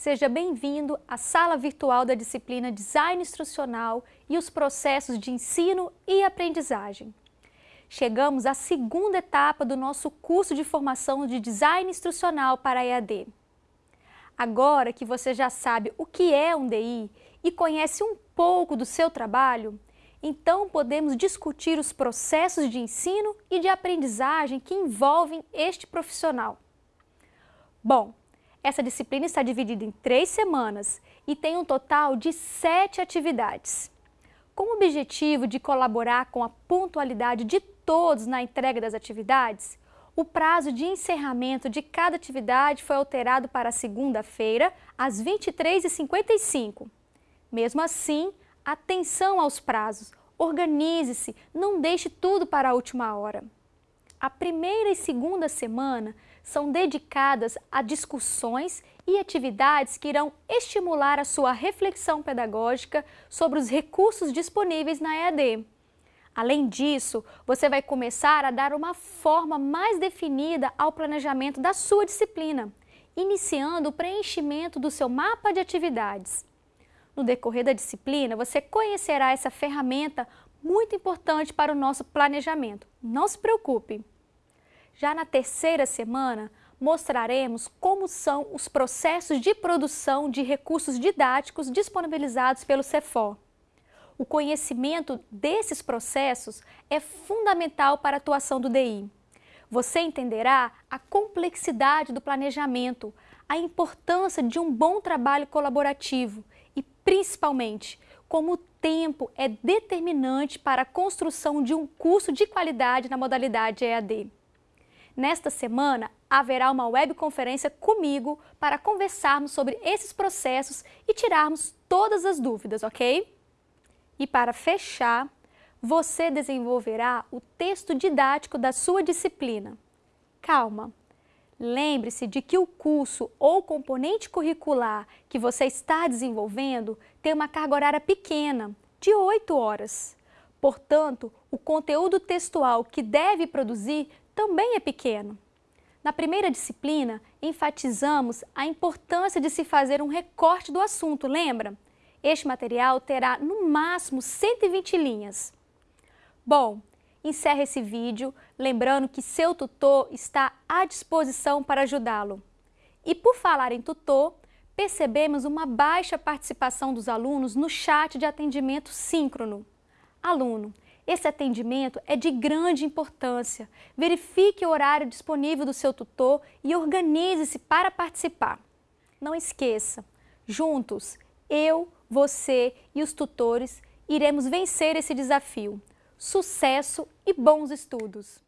Seja bem-vindo à sala virtual da disciplina Design Instrucional e os processos de ensino e aprendizagem. Chegamos à segunda etapa do nosso curso de formação de Design Instrucional para EAD. Agora que você já sabe o que é um DI e conhece um pouco do seu trabalho, então podemos discutir os processos de ensino e de aprendizagem que envolvem este profissional. Bom, essa disciplina está dividida em três semanas e tem um total de sete atividades. Com o objetivo de colaborar com a pontualidade de todos na entrega das atividades, o prazo de encerramento de cada atividade foi alterado para segunda-feira, às 23h55. Mesmo assim, atenção aos prazos, organize-se, não deixe tudo para a última hora. A primeira e segunda semana são dedicadas a discussões e atividades que irão estimular a sua reflexão pedagógica sobre os recursos disponíveis na EAD. Além disso, você vai começar a dar uma forma mais definida ao planejamento da sua disciplina, iniciando o preenchimento do seu mapa de atividades. No decorrer da disciplina, você conhecerá essa ferramenta muito importante para o nosso planejamento. Não se preocupe! Já na terceira semana, mostraremos como são os processos de produção de recursos didáticos disponibilizados pelo CEFOR. O conhecimento desses processos é fundamental para a atuação do DI. Você entenderá a complexidade do planejamento, a importância de um bom trabalho colaborativo e, principalmente, como o tempo é determinante para a construção de um curso de qualidade na modalidade EAD. Nesta semana, haverá uma webconferência comigo para conversarmos sobre esses processos e tirarmos todas as dúvidas, ok? E para fechar, você desenvolverá o texto didático da sua disciplina. Calma! Lembre-se de que o curso ou componente curricular que você está desenvolvendo tem uma carga horária pequena, de 8 horas. Portanto, o conteúdo textual que deve produzir também é pequeno. Na primeira disciplina, enfatizamos a importância de se fazer um recorte do assunto, lembra? Este material terá no máximo 120 linhas. Bom, encerra esse vídeo lembrando que seu tutor está à disposição para ajudá-lo. E por falar em tutor, percebemos uma baixa participação dos alunos no chat de atendimento síncrono. Aluno, esse atendimento é de grande importância. Verifique o horário disponível do seu tutor e organize-se para participar. Não esqueça, juntos, eu, você e os tutores iremos vencer esse desafio. Sucesso e bons estudos!